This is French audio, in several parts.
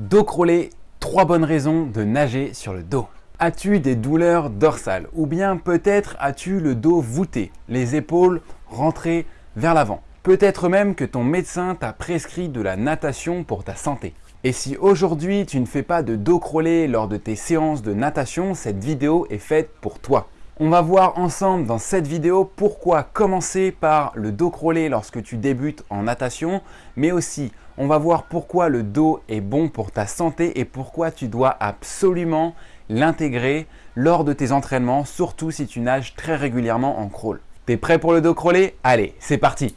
Dos crawlé, trois bonnes raisons de nager sur le dos. As-tu des douleurs dorsales Ou bien peut-être as-tu le dos voûté, les épaules rentrées vers l'avant? Peut-être même que ton médecin t'a prescrit de la natation pour ta santé. Et si aujourd'hui tu ne fais pas de dos crawlé lors de tes séances de natation, cette vidéo est faite pour toi. On va voir ensemble dans cette vidéo pourquoi commencer par le dos crawlé lorsque tu débutes en natation, mais aussi on va voir pourquoi le dos est bon pour ta santé et pourquoi tu dois absolument l'intégrer lors de tes entraînements, surtout si tu nages très régulièrement en crawl. T'es prêt pour le dos crawlé? Allez, c'est parti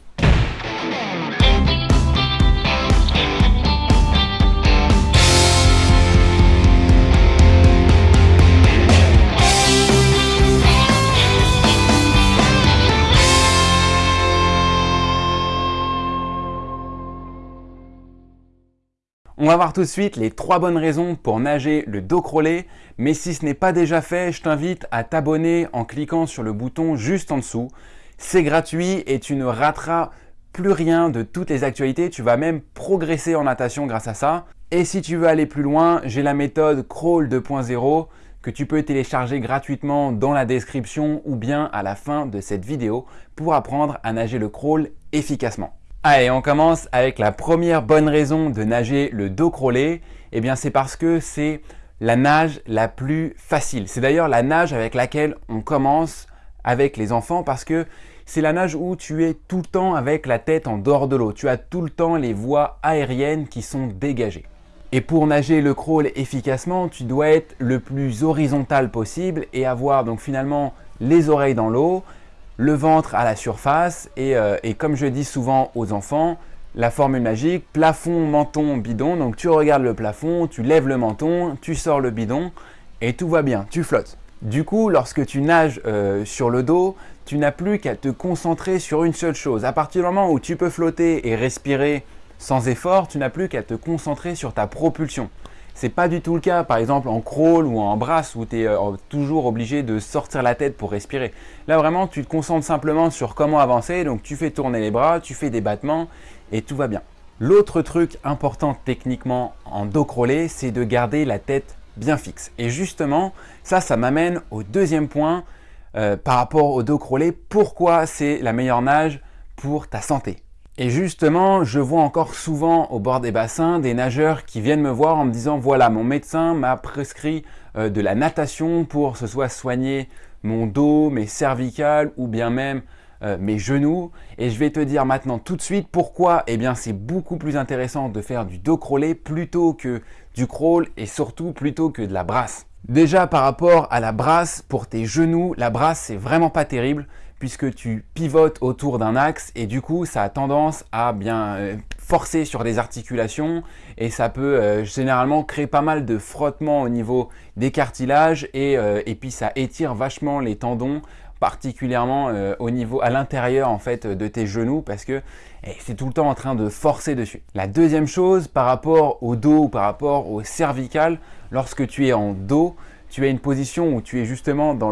On va voir tout de suite les trois bonnes raisons pour nager le dos crawlé. Mais si ce n'est pas déjà fait, je t'invite à t'abonner en cliquant sur le bouton juste en dessous. C'est gratuit et tu ne rateras plus rien de toutes les actualités. Tu vas même progresser en natation grâce à ça. Et si tu veux aller plus loin, j'ai la méthode Crawl 2.0 que tu peux télécharger gratuitement dans la description ou bien à la fin de cette vidéo pour apprendre à nager le crawl efficacement. Allez, on commence avec la première bonne raison de nager le dos crawlé. Eh bien, c'est parce que c'est la nage la plus facile. C'est d'ailleurs la nage avec laquelle on commence avec les enfants parce que c'est la nage où tu es tout le temps avec la tête en dehors de l'eau. Tu as tout le temps les voies aériennes qui sont dégagées. Et pour nager le crawl efficacement, tu dois être le plus horizontal possible et avoir donc finalement les oreilles dans l'eau, le ventre à la surface euh, et, comme je dis souvent aux enfants, la formule magique, plafond, menton, bidon. Donc tu regardes le plafond, tu lèves le menton, tu sors le bidon et tout va bien, tu flottes. Du coup, lorsque tu nages euh, sur le dos, tu n'as plus qu'à te concentrer sur une seule chose. À partir du moment où tu peux flotter et respirer sans effort, tu n'as plus qu'à te concentrer sur ta propulsion. C'est pas du tout le cas, par exemple en crawl ou en brasse où tu es euh, toujours obligé de sortir la tête pour respirer. Là vraiment, tu te concentres simplement sur comment avancer, donc tu fais tourner les bras, tu fais des battements et tout va bien. L'autre truc important techniquement en dos crawlé, c'est de garder la tête bien fixe. Et justement, ça, ça m'amène au deuxième point euh, par rapport au dos crawlé. Pourquoi c'est la meilleure nage pour ta santé? Et justement, je vois encore souvent au bord des bassins des nageurs qui viennent me voir en me disant « Voilà, mon médecin m'a prescrit euh, de la natation pour ce soit soigner mon dos, mes cervicales ou bien même euh, mes genoux. » Et je vais te dire maintenant tout de suite pourquoi eh bien c'est beaucoup plus intéressant de faire du dos crawlé plutôt que du crawl et surtout plutôt que de la brasse. Déjà par rapport à la brasse, pour tes genoux, la brasse c'est vraiment pas terrible puisque tu pivotes autour d'un axe et du coup ça a tendance à bien euh, forcer sur des articulations et ça peut euh, généralement créer pas mal de frottements au niveau des cartilages et, euh, et puis ça étire vachement les tendons particulièrement au niveau à l'intérieur en fait de tes genoux parce que eh, c'est tout le temps en train de forcer dessus. La deuxième chose par rapport au dos ou par rapport au cervical, lorsque tu es en dos, tu as une position où tu es justement dans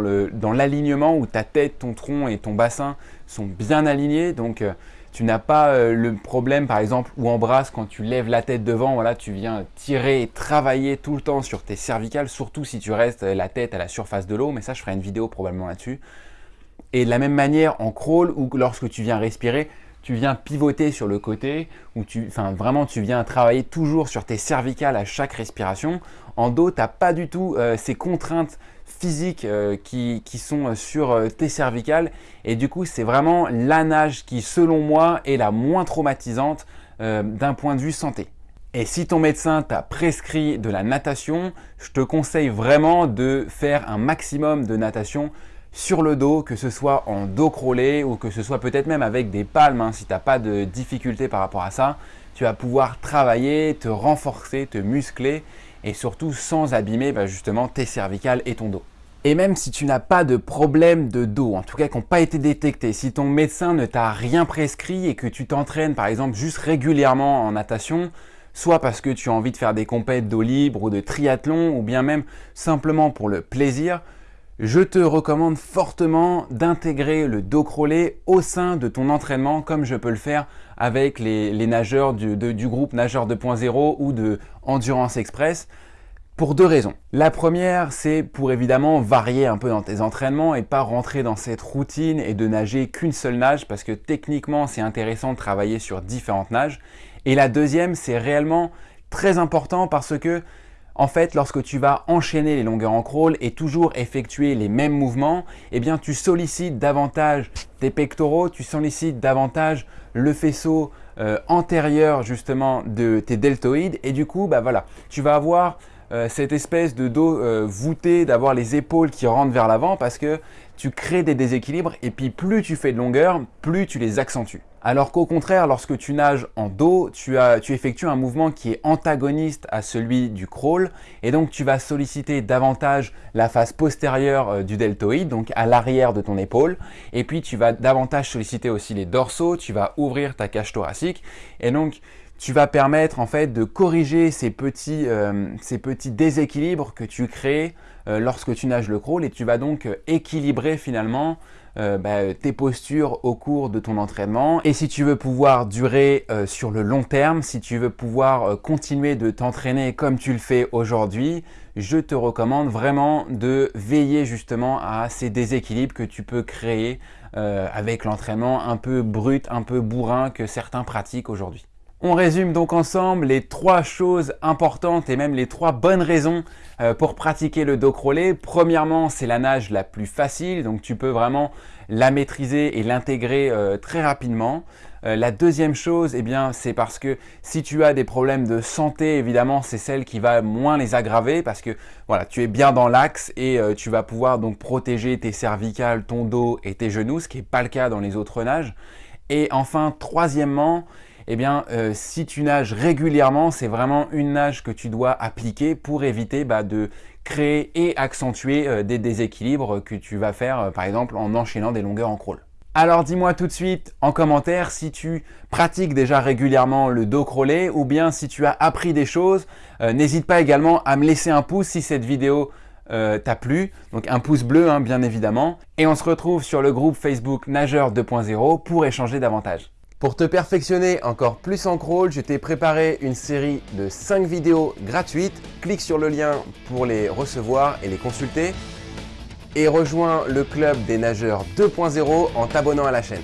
l'alignement dans où ta tête, ton tronc et ton bassin sont bien alignés. Donc, euh, tu n'as pas euh, le problème, par exemple, ou en brasse, quand tu lèves la tête devant, voilà, tu viens tirer et travailler tout le temps sur tes cervicales, surtout si tu restes la tête à la surface de l'eau. Mais ça, je ferai une vidéo probablement là-dessus. Et de la même manière en crawl, ou lorsque tu viens respirer, tu viens pivoter sur le côté, ou tu, vraiment tu viens travailler toujours sur tes cervicales à chaque respiration. En dos, tu n'as pas du tout euh, ces contraintes physiques euh, qui, sont sur euh, tes cervicales et du coup c'est vraiment la nage qui selon moi est la moins traumatisante d'un point de vue santé. Et si ton médecin t'a prescrit de la natation, je te conseille vraiment de faire un maximum de natation sur le dos, que ce soit en dos crawlé ou que ce soit peut-être même avec des palmes, hein, si tu n'as pas de difficulté par rapport à ça, tu vas pouvoir travailler, te renforcer, te muscler et surtout sans abîmer bah, justement tes cervicales et ton dos. Et même si tu n'as pas de problème de dos, en tout cas qui n'ont pas été détectés, si ton médecin ne t'a rien prescrit et que tu t'entraînes par exemple juste régulièrement en natation, soit parce que tu as envie de faire des compètes d'eau libre ou de triathlon ou bien même simplement pour le plaisir, je te recommande fortement d'intégrer le dos crawlé au sein de ton entraînement comme je peux le faire avec les, nageurs du, du groupe Nageur 2.0 ou de Endurance Express pour deux raisons. La première, c'est pour évidemment varier un peu dans tes entraînements et pas rentrer dans cette routine et de nager qu'une seule nage parce que techniquement, c'est intéressant de travailler sur différentes nages. Et la deuxième, c'est réellement très important parce que en fait, lorsque tu vas enchaîner les longueurs en crawl et toujours effectuer les mêmes mouvements, eh bien, tu sollicites davantage tes pectoraux, tu sollicites davantage le faisceau euh, antérieur justement de tes deltoïdes et du coup, bah voilà, tu vas avoir euh, cette espèce de dos euh, voûté, d'avoir les épaules qui rentrent vers l'avant parce que tu crées des déséquilibres et puis plus tu fais de longueur, plus tu les accentues. Alors qu'au contraire, lorsque tu nages en dos, tu, effectues un mouvement qui est antagoniste à celui du crawl. Et donc tu vas solliciter davantage la face postérieure euh, du deltoïde, donc à l'arrière de ton épaule. Et puis tu vas davantage solliciter aussi les dorsaux, tu vas ouvrir ta cage thoracique. Et donc tu vas permettre en fait de corriger ces petits, euh, déséquilibres que tu crées euh, lorsque tu nages le crawl. Et tu vas donc équilibrer finalement bah, tes postures au cours de ton entraînement. Et si tu veux pouvoir durer sur le long terme, si tu veux pouvoir continuer de t'entraîner comme tu le fais aujourd'hui, je te recommande vraiment de veiller justement à ces déséquilibres que tu peux créer avec l'entraînement un peu brut, un peu bourrin que certains pratiquent aujourd'hui. On résume donc ensemble les trois choses importantes et même les trois bonnes raisons euh, pour pratiquer le dos crawlé. Premièrement, c'est la nage la plus facile, donc tu peux vraiment la maîtriser et l'intégrer euh, très rapidement. Euh, la deuxième chose, eh bien, c'est parce que si tu as des problèmes de santé, évidemment, c'est celle qui va moins les aggraver parce que voilà, tu es bien dans l'axe et tu vas pouvoir donc protéger tes cervicales, ton dos et tes genoux, ce qui n'est pas le cas dans les autres nages. Et enfin, troisièmement, eh bien, euh, si tu nages régulièrement, c'est vraiment une nage que tu dois appliquer pour éviter bah, de créer et accentuer euh, des déséquilibres que tu vas faire, euh, par exemple, en enchaînant des longueurs en crawl. Alors dis-moi tout de suite en commentaire si tu pratiques déjà régulièrement le dos crawlé ou bien si tu as appris des choses. N'hésite pas également à me laisser un pouce si cette vidéo t'a plu, donc un pouce bleu hein, bien évidemment. Et on se retrouve sur le groupe Facebook Nageur 2.0 pour échanger davantage. Pour te perfectionner encore plus en crawl, je t'ai préparé une série de 5 vidéos gratuites. Clique sur le lien pour les recevoir et les consulter. Et rejoins le club des nageurs 2.0 en t'abonnant à la chaîne.